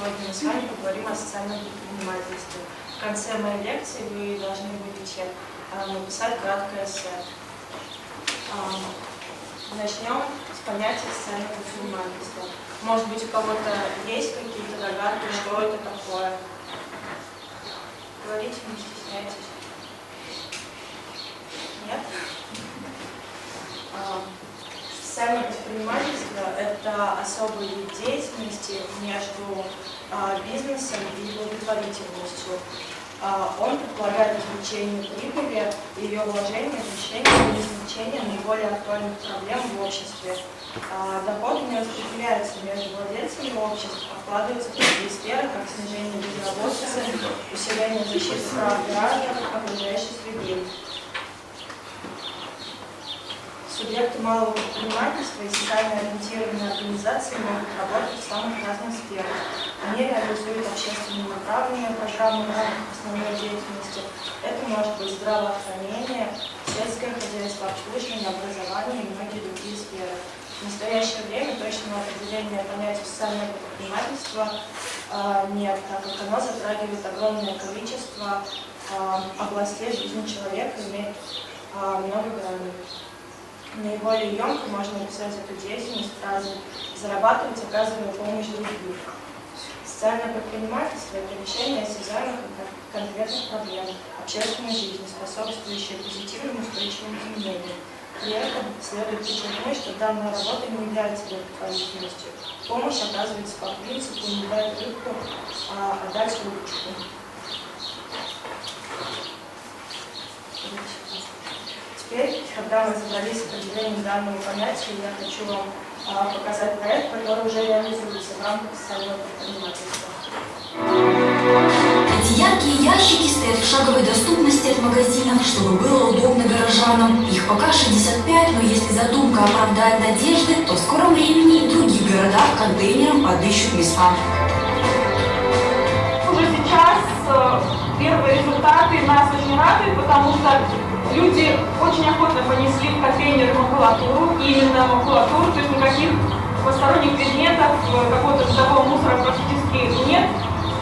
сегодня мы с вами поговорим о социальном предпринимательстве. В конце моей лекции вы должны будете а, написать краткое эссе. А, начнем с понятия социального предпринимательства. Может быть, у кого-то есть какие-то догадки, что это такое? Говорите, не стесняйтесь. Нет? А, Социальное предпринимательство – это особый вид деятельности между а, бизнесом и благотворительностью. А, он предполагает извлечение прибыли, ее вложение, решение или извлечение наиболее актуальных проблем в обществе. А, доходы не распределяются между владельцами обществ, а вкладываются в такие сферы, как снижение безработицы, усиление защиты прав граждан, окружающей среды. Субъекты малого предпринимательства и социально ориентированные организации могут работать в самых разных сферах. Они реализуют общественно направленные программы в рамках основной деятельности. Это может быть здравоохранение, сельское хозяйство, обслуживание, образование и многие другие сферы. В настоящее время точного определения понятия социального предпринимательства э, нет, так как оно затрагивает огромное количество э, областей жизни человека, имеет э, много граней. Наиболее емко можно описать эту деятельность фразой «зарабатывать, оказывая помощь другим». Социальное предпринимательство – это решение осязаемых и конкретных проблем общественной жизни, способствующее позитивным устойчивым изменениям. При этом следует подчеркнуть, что данная работа не является благотворительностью. Помощь оказывается по принципу «не дай рыбку, а отдать рыбочку». Теперь, когда мы разобрались с определением данного понятия, я хочу вам а, показать проект, который уже реализуется в рамках социального предпринимательства. Эти яркие ящики стоят в шаговой доступности от магазинов, чтобы было удобно горожанам. Их пока 65, но если задумка оправдает надежды, то в скором времени и в других городах контейнерам подыщут места. Уже сейчас э, первые результаты нас очень радуют, потому что люди очень охотно понесли в контейнер макулатуру, именно макулатуру, то есть никаких посторонних предметов, э, какого-то бытового мусора практически нет.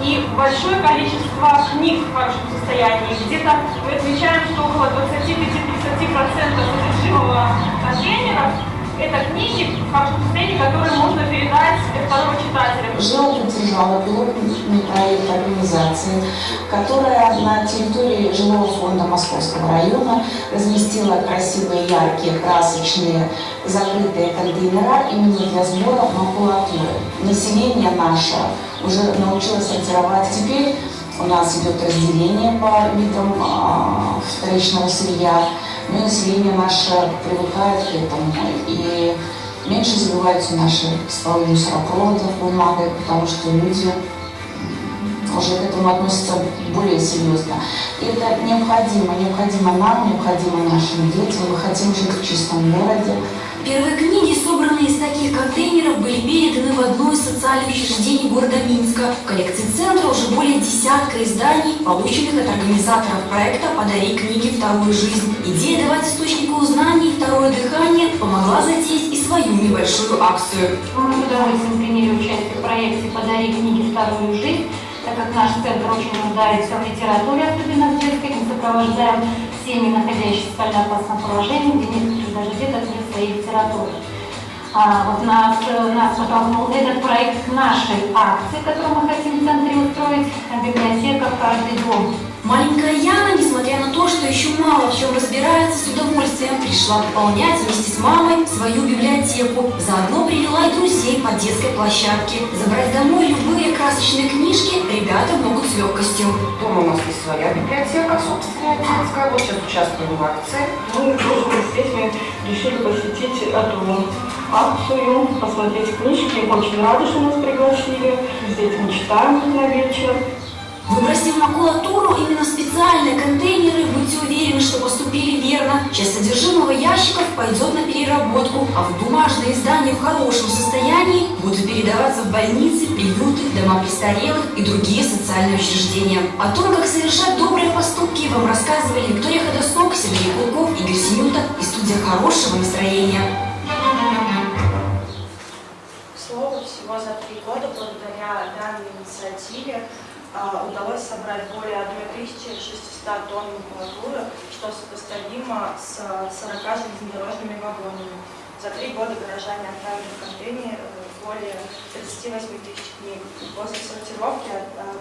И большое количество книг в хорошем состоянии. Где-то мы отмечаем, что около 25-30% содержимого контейнера это книги в хорошем состоянии, которые можно передать второго читателя. Пилотный проект организации, которая на территории жилого фонда Московского района разместила красивые, яркие, красочные, закрытые контейнера именно для сбора макулатуры. Население наше уже научилось сортировать. Теперь у нас идет разделение по видам а, вторичного сырья но население наше привыкает к этому, и меньше забиваются наши стволы мусоропроводов бумагой, потому что люди уже к этому относятся более серьезно. И это необходимо, необходимо нам, необходимо нашим детям. Мы хотим жить в чистом городе, Первые книги, собранные из таких контейнеров, были переданы в одно из социальных учреждений города Минска. В коллекции центра уже более десятка изданий, полученных от организаторов проекта «Подари книги вторую жизнь». Идея давать источнику знаний второе дыхание помогла затеять и свою небольшую акцию. Мы с удовольствием приняли участие в проекте «Подари книги вторую жизнь», так как наш центр очень нуждается в литературе, особенно в детской, мы сопровождаем семьи, находящиеся в социально опасном положении, где некоторых даже нет своей литературы. А, вот нас, нас подтолкнул этот проект нашей акции, которую мы хотим в центре устроить, библиотека «Каждый дом». Маленькая Яна, несмотря на то, что еще мало в чем разбирается, с удовольствием пришла пополнять вместе с мамой свою библиотеку. Заодно привела и друзей по детской площадке. Забрать домой любые красочные книжки ребята могут с легкостью. Дома у нас есть своя библиотека, собственная детская. Вот сейчас участвуем в акции. Мы тоже с детьми решили посетить эту акцию, посмотреть книжки. Очень рады, что нас пригласили. С детьми читаем на вечер. Выбросив макулатуру именно специальные контейнеры, будьте уверены, что поступили верно. Часть содержимого ящиков пойдет на переработку, а в бумажные издания в хорошем состоянии будут передаваться в больницы, приюты, дома престарелых и другие социальные учреждения. О том, как совершать добрые поступки, вам рассказывали Виктория Ходосок, Сергей Кулков, Игорь Синюта и студия хорошего настроения. Итогов всего за три года благодаря данной инициативе удалось собрать более 1600 тонн макулатуры, что сопоставимо с 40 железнодорожными вагонами. За три года горожане отправили в контейнер э, более 38 тысяч книг. После сортировки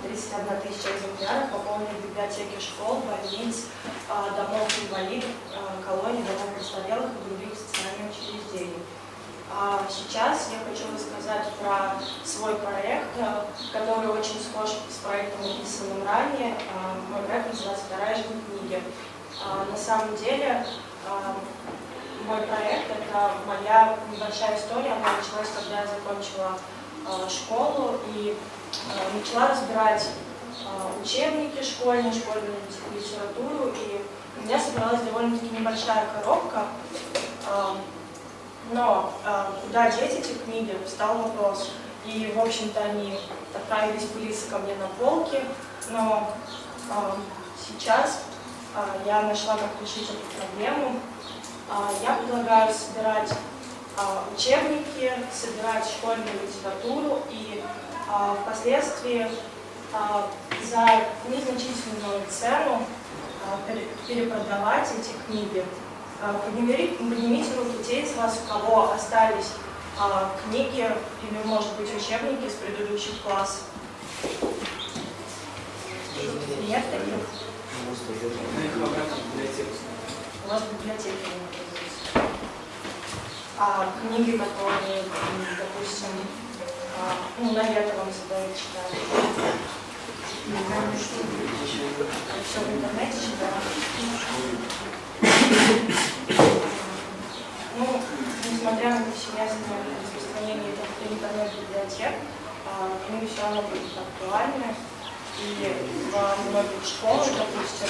31 тысяча экземпляров пополнили библиотеки школ, больниц, а, домов инвалидов, а, колоний, домов престарелых и других социальных учреждений. А сейчас я хочу рассказать про свой проект, э, который очень схож с проектом, описанным ранее. Мой проект называется «Вторая книги». На самом деле мой проект, это моя небольшая история, она началась, когда я закончила э, школу и э, начала разбирать э, учебники школьные, школьную литературу, и у меня собралась довольно-таки небольшая коробка, э, но э, куда деть эти книги, встал вопрос. И, в общем-то, они отправились пылиться ко мне на полке, но э, сейчас э, я нашла, как решить эту проблему. А, я предлагаю собирать а, учебники, собирать школьную литературу и а, впоследствии за незначительную цену перепродавать эти книги. Поднимите руки те из вас, у кого остались книги или, может быть, учебники с предыдущих классов. Нет таких? у вас в библиотеке а книги, которые, допустим, а, ну, на лето вам задают читать. Все в интернете читаю. Ну, несмотря на повсеместное распространение интернет-библиотек, а, книги все равно будут актуальны. И во многих школах, допустим,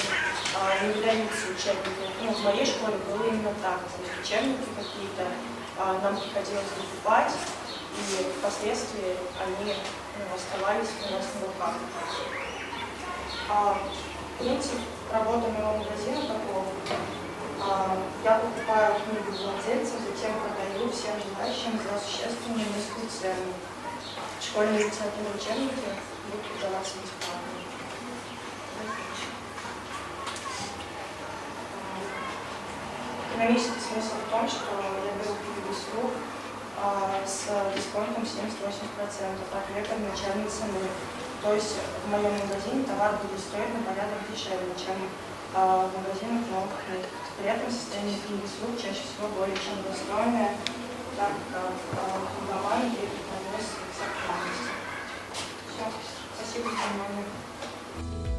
а, не выдаются учебники. Ну, в моей школе было именно так. То есть учебники какие-то а, нам приходилось закупать, и впоследствии они ну, оставались у нас на руках. А, принцип работы моего магазина такого. Я покупаю книгу владельца, затем продаю всем желающим за существенную низкую цену. Школьные литературные учебники будут продаваться бесплатно. Экономический смысл в том, что я беру книгу с рук а, с дисконтом 70-80%, от века начальной цены. То есть в моем магазине товар будет стоить на порядок дешевле, чем а, в магазинах новых книг. При этом состояние книги с рук чаще всего более чем достойное, так как и прогресс сохранности. Все. Спасибо за внимание.